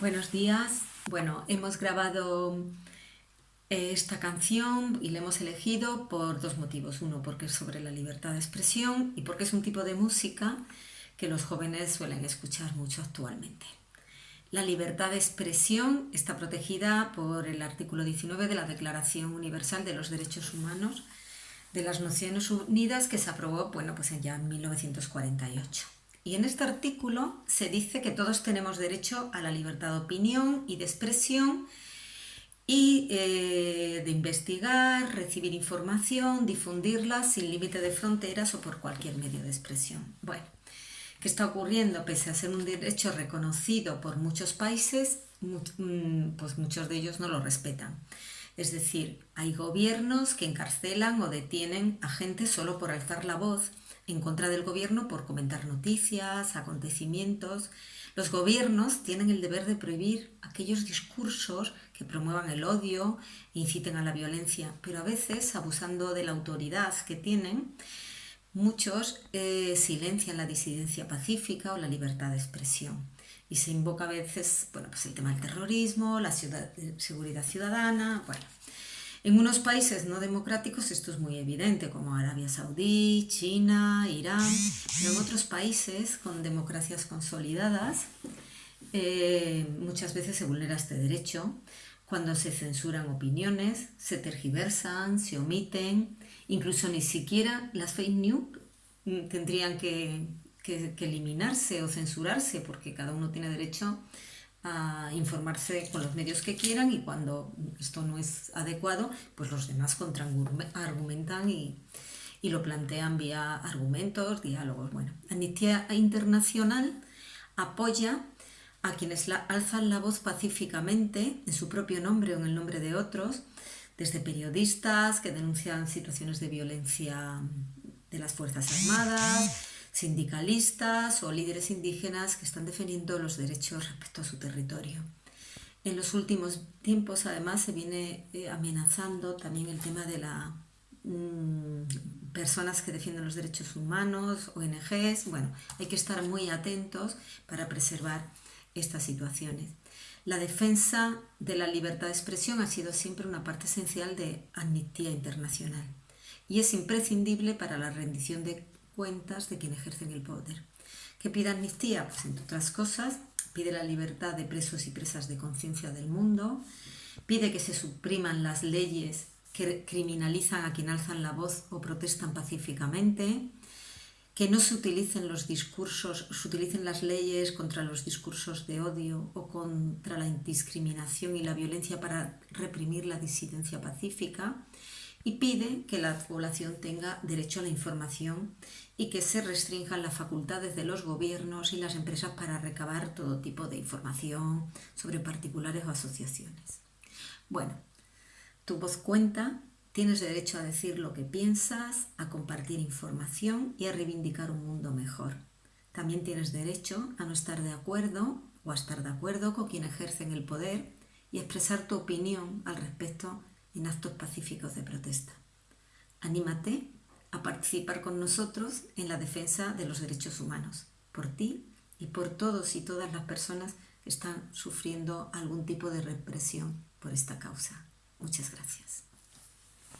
Buenos días. Bueno, hemos grabado eh, esta canción y la hemos elegido por dos motivos. Uno, porque es sobre la libertad de expresión y porque es un tipo de música que los jóvenes suelen escuchar mucho actualmente. La libertad de expresión está protegida por el artículo 19 de la Declaración Universal de los Derechos Humanos de las Naciones Unidas que se aprobó bueno, pues ya en 1948. Y en este artículo se dice que todos tenemos derecho a la libertad de opinión y de expresión y eh, de investigar, recibir información, difundirla sin límite de fronteras o por cualquier medio de expresión. Bueno, ¿qué está ocurriendo? Pese a ser un derecho reconocido por muchos países, mm, pues muchos de ellos no lo respetan. Es decir, hay gobiernos que encarcelan o detienen a gente solo por alzar la voz en contra del gobierno por comentar noticias, acontecimientos. Los gobiernos tienen el deber de prohibir aquellos discursos que promuevan el odio e inciten a la violencia, pero a veces, abusando de la autoridad que tienen, muchos eh, silencian la disidencia pacífica o la libertad de expresión. Y se invoca a veces bueno, pues el tema del terrorismo, la seguridad ciudadana, bueno, en unos países no democráticos esto es muy evidente, como Arabia Saudí, China, Irán, pero en otros países con democracias consolidadas eh, muchas veces se vulnera este derecho cuando se censuran opiniones, se tergiversan, se omiten, incluso ni siquiera las fake news mm, tendrían que eliminarse o censurarse porque cada uno tiene derecho a informarse con los medios que quieran y cuando esto no es adecuado, pues los demás contraargumentan y, y lo plantean vía argumentos, diálogos. Bueno, Amnistía Internacional apoya a quienes alzan la voz pacíficamente en su propio nombre o en el nombre de otros, desde periodistas que denuncian situaciones de violencia de las Fuerzas Armadas, sindicalistas o líderes indígenas que están defendiendo los derechos respecto a su territorio. En los últimos tiempos, además, se viene eh, amenazando también el tema de las mm, personas que defienden los derechos humanos, ONGs. Bueno, hay que estar muy atentos para preservar estas situaciones. La defensa de la libertad de expresión ha sido siempre una parte esencial de Amnistía Internacional y es imprescindible para la rendición de de quien ejercen el poder. ¿Qué pide amnistía? Pues entre otras cosas, pide la libertad de presos y presas de conciencia del mundo, pide que se supriman las leyes que criminalizan a quien alzan la voz o protestan pacíficamente, que no se utilicen los discursos, se utilicen las leyes contra los discursos de odio o contra la discriminación y la violencia para reprimir la disidencia pacífica, y pide que la población tenga derecho a la información y que se restrinjan las facultades de los gobiernos y las empresas para recabar todo tipo de información sobre particulares o asociaciones. Bueno, tu voz cuenta, tienes derecho a decir lo que piensas, a compartir información y a reivindicar un mundo mejor. También tienes derecho a no estar de acuerdo o a estar de acuerdo con quien ejercen el poder y expresar tu opinión al respecto en actos pacíficos de protesta. Anímate a participar con nosotros en la defensa de los derechos humanos, por ti y por todos y todas las personas que están sufriendo algún tipo de represión por esta causa. Muchas gracias.